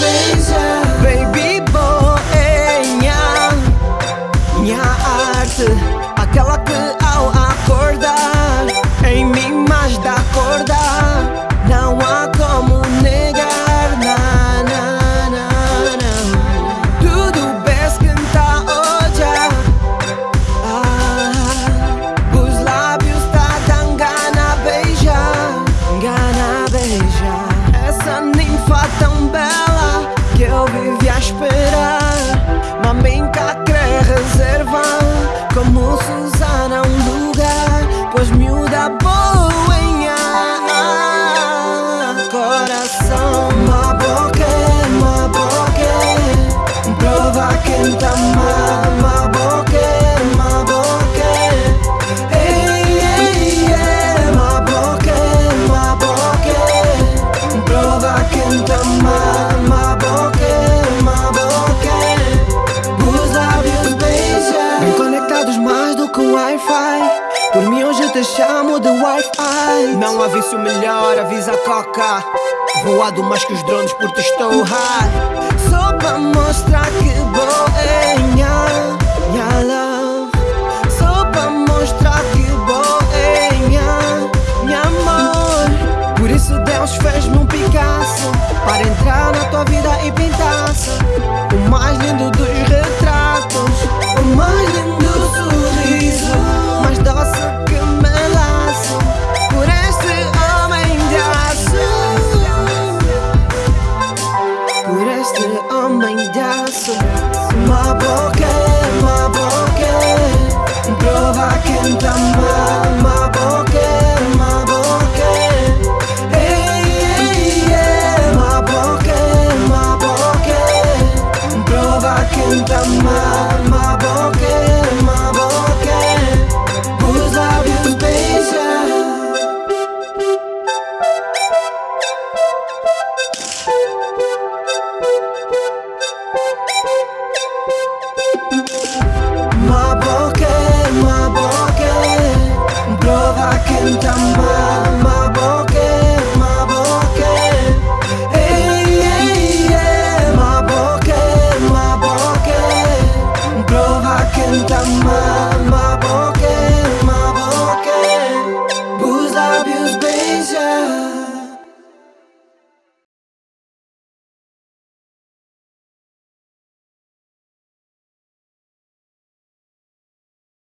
beija Baby boy, minha, arte Aquela que te chamo de Wi-Fi. Não aviso melhor, avisa a coca. Voado mais que os drones porque estou high. Só pra mostrar que bom é minha, minha love. Só para mostrar que bom é minha, minha amor. Por isso Deus fez-me um Picasso. Para entrar na tua vida e pintar. much.